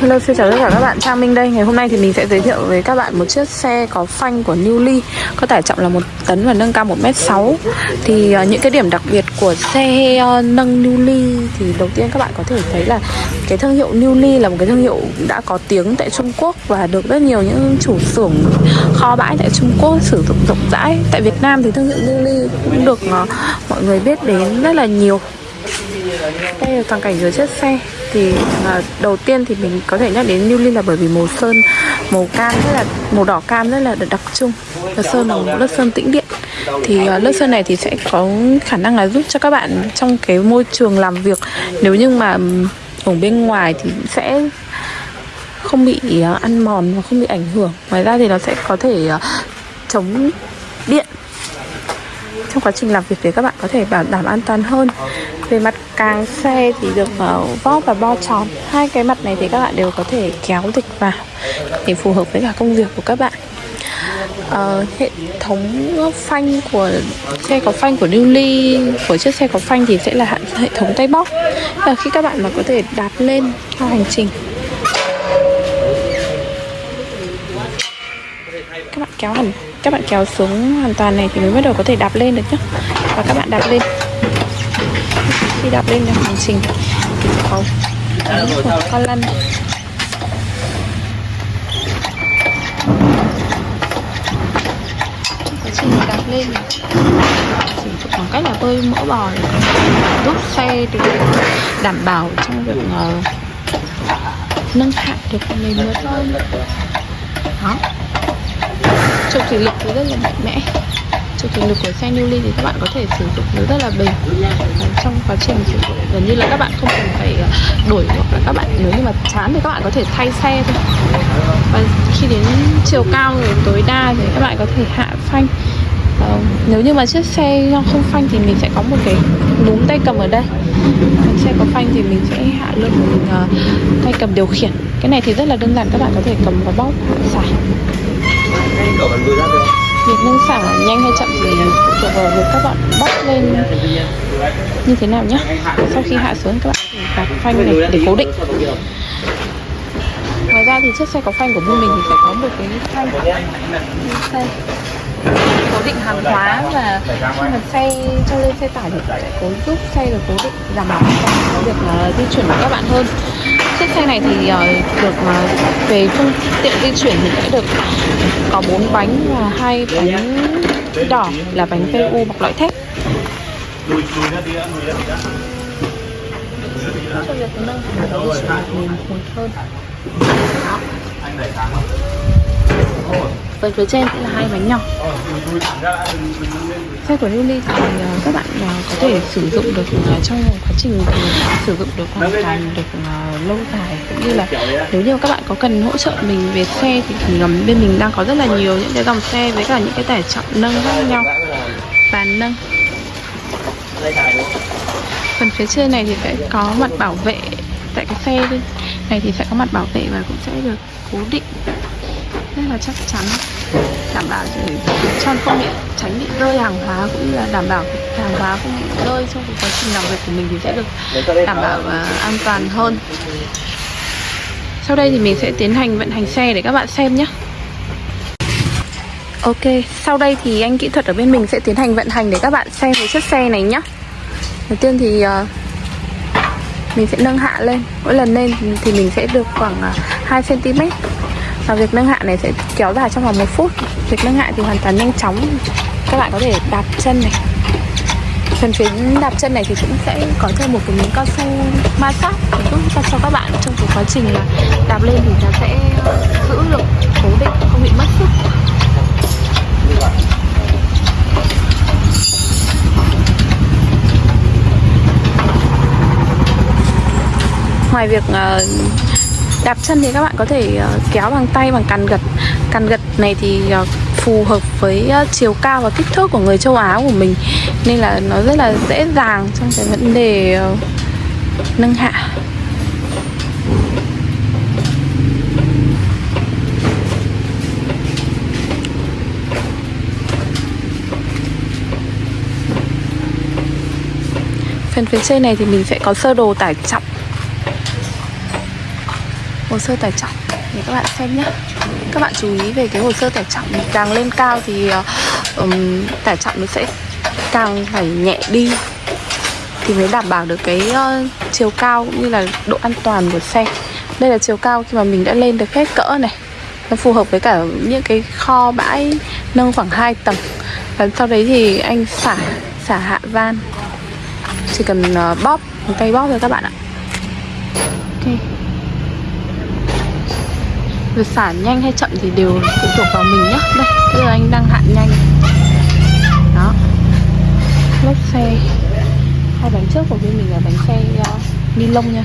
Hello, xin chào tất cả các bạn, Trang Minh đây. Ngày hôm nay thì mình sẽ giới thiệu với các bạn một chiếc xe có phanh của Newly Có tải trọng là 1 tấn và nâng cao 1m6 Thì uh, những cái điểm đặc biệt của xe uh, nâng Newly Thì đầu tiên các bạn có thể thấy là Cái thương hiệu Newly là một cái thương hiệu đã có tiếng tại Trung Quốc Và được rất nhiều những chủ xưởng kho bãi tại Trung Quốc sử dụng rộng rãi. Tại Việt Nam thì thương hiệu Newly cũng được uh, mọi người biết đến rất là nhiều. Đây là toàn cảnh dưới chiếc xe thì à, đầu tiên thì mình có thể nhắc đến Newly là bởi vì màu sơn màu cam rất là màu đỏ cam rất là đặc trưng. Và sơn là một lớp sơn tĩnh điện. Thì uh, lớp sơn này thì sẽ có khả năng là giúp cho các bạn trong cái môi trường làm việc. Nếu như mà ở bên ngoài thì sẽ không bị uh, ăn mòn và không bị ảnh hưởng. Ngoài ra thì nó sẽ có thể uh, chống điện trong quá trình làm việc để các bạn có thể bảo đảm an toàn hơn. Về mặt càng xe thì được uh, vót và bo tròn. Hai cái mặt này thì các bạn đều có thể kéo dịch vào để phù hợp với cả công việc của các bạn. Uh, hệ thống phanh của xe có phanh của Newly của chiếc xe có phanh thì sẽ là hệ thống tay bóp. Và khi các bạn mà có thể đạp lên cho hành trình kéo hẳn các bạn kéo xuống hoàn toàn này thì mới bắt đầu có thể đạp lên được nhá. Và các bạn đạp lên. Khi đạp lên hành trình thì sẽ có một con lăn. Quá trình đạp lên chỉ khoảng cách là bơi mỡ bò để giúp xe để đảm bảo trong việc uh, nâng hạng được nền mưa hơn đó trục thủy lực thì rất là mạnh mẽ. Trục thủy lực của xe Newly thì các bạn có thể sử dụng nó rất là bền và trong quá trình sử dụng gần như là các bạn không cần phải à, đổi hoặc là các bạn nếu như mà chán thì các bạn có thể thay xe thôi. Và khi đến chiều cao rồi tối đa thì các bạn có thể hạ phanh. Uh, nếu như mà chiếc xe không phanh thì mình sẽ có một cái núm tay cầm ở đây. Còn xe có phanh thì mình sẽ hạ lưng mình uh, tay cầm điều khiển. Cái này thì rất là đơn giản các bạn có thể cầm và bóp xả việc nâng xả nhanh hay chậm thì phụ thuộc vào việc các bạn bắt lên như thế nào nhé sau khi hạ xuống các bạn đặt phanh này để cố định. Ngoài ra thì chiếc xe có phanh của bên mình thì phải có một cái phanh. Xe cố định hàng hóa và khi mà xe cho lên xe tải thì sẽ cố giúp xe được cố định đảm bảo cho việc di chuyển của các bạn hơn chiếc xe này thì uh, được uh, về phương tiện di chuyển thì sẽ được có bốn bánh và hai bánh đỏ là bánh PU bọc loại thép. cho việc nâng di hơn Phần phía trên sẽ là hai bánh nhỏ. Xe của Newly thì uh, các bạn uh, có thể sử dụng được uh, trong quá trình sử dụng được hoàn toàn được uh, lâu dài. Cũng như là nếu như các bạn có cần hỗ trợ mình về xe thì, thì bên mình đang có rất là nhiều những cái dòng xe với cả những cái tải trọng nâng khác nhau. Bàn nâng. Phần phía trên này thì sẽ có mặt bảo vệ tại cái xe này thì sẽ có mặt bảo vệ và cũng sẽ được cố định rất là chắc chắn đảm bảo để cho không bị tránh bị rơi hàng hóa cũng như là đảm bảo hàng hóa không bị rơi trong quá trình làm việc của mình thì sẽ được đảm bảo và an toàn hơn. Sau đây thì mình sẽ tiến hành vận hành xe để các bạn xem nhé. Ok, sau đây thì anh kỹ thuật ở bên mình sẽ tiến hành vận hành để các bạn xem về chiếc xe này nhé. Đầu tiên thì uh, mình sẽ nâng hạ lên. Mỗi lần lên thì mình sẽ được khoảng à, uh, 2cm và việc nâng hạ này sẽ kéo dài trong vòng một phút. Việc nâng hạ thì hoàn toàn nhanh chóng. Các bạn có thể đạp chân này. Phần phía đạp chân này thì cũng sẽ có thêm một cái miếng cao su ma sát để giúp cho, các bạn trong cái quá trình là đạp lên thì nó sẽ ờ, giữ được cố định không bị mất sức. Ngoài việc uh, đạp chân thì các bạn có thể ờ, kéo bằng tay, bằng càn gật. Càn gật này thì ờ, phù hợp với ờ, chiều cao và kích thước của người châu Á của mình. Nên là nó rất là dễ dàng trong cái vấn đề nâng hạ. Phần phía trên này thì mình sẽ có sơ đồ tải trọng hồ sơ tải trọng. Để các bạn xem nhé. Các bạn chú ý về cái hồ sơ tải trọng. Càng lên cao thì um, tải trọng nó sẽ càng phải nhẹ đi. Thì mới đảm bảo được cái uh, chiều cao cũng như là độ an toàn của xe. Đây là chiều cao khi mà mình đã lên được hết cỡ này. Nó phù hợp với cả những cái kho bãi nâng khoảng 2 tầng. Và sau đấy thì anh xả xả hạ van. Chỉ cần uh, bóp một tay bóp thôi các bạn ạ. Ok việc xả nhanh hay chậm thì đều phụ thuộc vào mình nhé đây bây giờ anh đang hạ nhanh. Đó. Lốp xe. Hai bánh trước của bên mình là bánh xe uh, ni lông nha.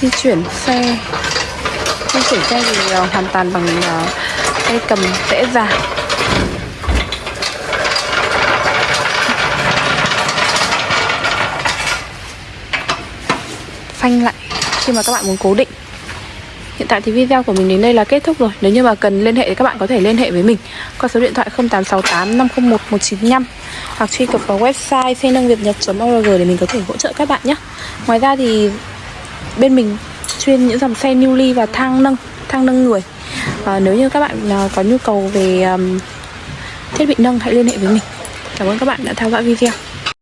Di chuyển xe di xảy ra thì uh, hoàn toàn bằng uh, tay cầm dễ dàng phanh lại khi mà các bạn muốn cố định. Hiện tại thì video của mình đến đây là kết thúc rồi. Nếu như mà cần liên hệ thì các bạn có thể liên hệ với mình Qua số điện thoại 0868 501 195 Hoặc truy cập vào website xe nâng việt nhật.org để mình có thể hỗ trợ các bạn nhé. Ngoài ra thì bên mình chuyên những dòng xe newly và thang nâng thang nâng người. À, nếu như các bạn à, có nhu cầu về um, thiết bị nâng hãy liên hệ với mình. Cảm ơn các bạn đã theo dõi video.